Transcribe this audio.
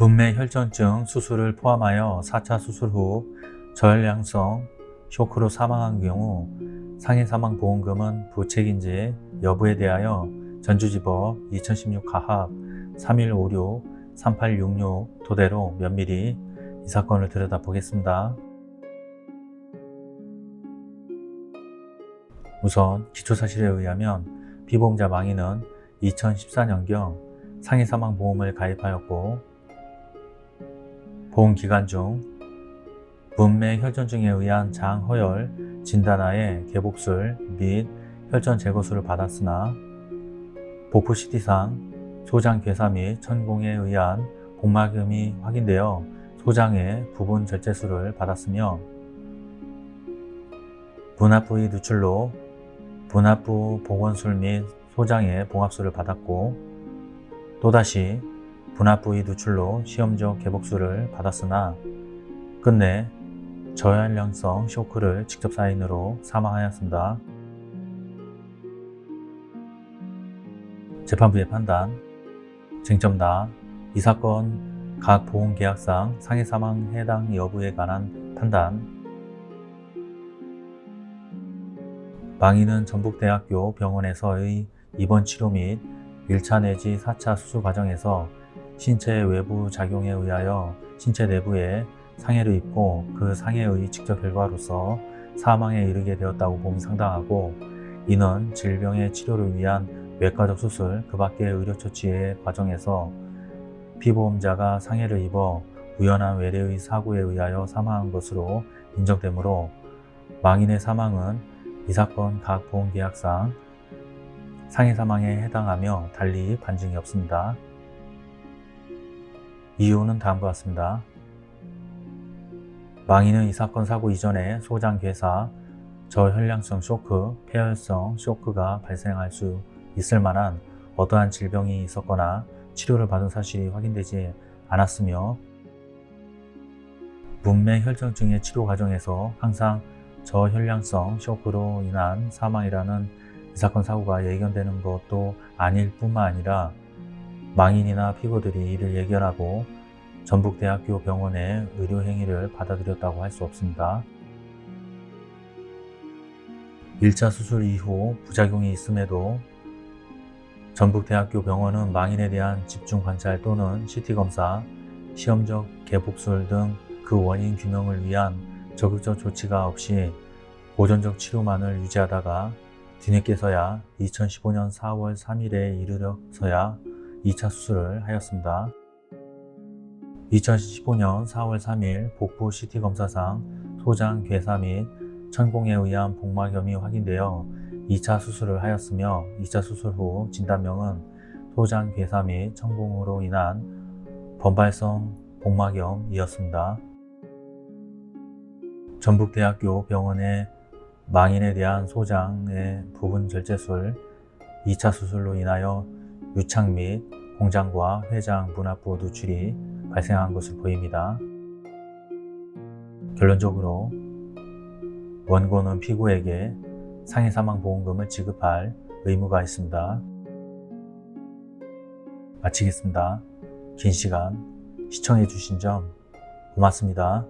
분매 혈전증 수술을 포함하여 4차 수술 후 저혈량성 쇼크로 사망한 경우 상해 사망 보험금은 부책인지 여부에 대하여 전주지법 2016 가합 3156 3866 토대로 면밀히 이 사건을 들여다보겠습니다. 우선 기초사실에 의하면 피보험자 망인은 2014년경 상해 사망 보험을 가입하였고 보험 기간 중 분매 혈전증에 의한 장허열 진단하에 개복술 및 혈전 제거술을 받았으나 복부 CT상 소장 괴사 및 천공에 의한 복막염이 확인되어 소장의 부분 절제술을 받았으며 분합 부위 누출로 분합부 복원술 및 소장의 봉합술을 받았고 또다시 분합부위 누출로 시험적 개복술을 받았으나 끝내 저혈량성 쇼크를 직접 사인으로 사망하였습니다. 재판부의 판단 쟁점다 이 사건 각 보험계약상 상해 사망 해당 여부에 관한 판단 망인은 전북대학교 병원에서의 입원 치료 및 1차 내지 4차 수술 과정에서 신체 외부 작용에 의하여 신체 내부에 상해를 입고 그 상해의 직접 결과로서 사망에 이르게 되었다고 봄이 상당하고 이는 질병의 치료를 위한 외과적 수술 그 밖의 의료처치의 과정에서 피보험자가 상해를 입어 우연한 외래의 사고에 의하여 사망한 것으로 인정되므로 망인의 사망은 이 사건 각 보험계약상 상해 사망에 해당하며 달리 반증이 없습니다. 이유는 다음과 같습니다. 망인은 이 사건 사고 이전에 소장괴사, 저혈량성 쇼크, 폐혈성 쇼크가 발생할 수 있을 만한 어떠한 질병이 있었거나 치료를 받은 사실이 확인되지 않았으며 문맥 혈전증의 치료 과정에서 항상 저혈량성 쇼크로 인한 사망이라는 이 사건 사고가 예견되는 것도 아닐 뿐만 아니라 망인이나 피고들이 이를 예견하고 전북대학교 병원의 의료 행위를 받아들였다고 할 수 없습니다. 1차 수술 이후 부작용이 있음에도 전북대학교 병원은 망인에 대한 집중 관찰 또는 CT검사, 시험적 개복술 등 그 원인 규명을 위한 적극적 조치가 없이 보존적 치료만을 유지하다가 뒤늦게서야 2015년 4월 3일에 이르러서야 2차 수술을 하였습니다. 2015년 4월 3일 복부 CT 검사상 소장 괴사 및 천공에 의한 복막염이 확인되어 2차 수술을 하였으며 2차 수술 후 진단명은 소장 괴사 및 천공으로 인한 번발성 복막염이었습니다. 전북대학교 병원의 망인에 대한 소장의 부분 절제술 2차 수술로 인하여 유착 및 공장과 회장 분합부 누출이 발생한 것을 보입니다. 결론적으로 원고는 피고에게 상해 사망 보험금을 지급할 의무가 있습니다. 마치겠습니다. 긴 시간 시청해 주신 점 고맙습니다.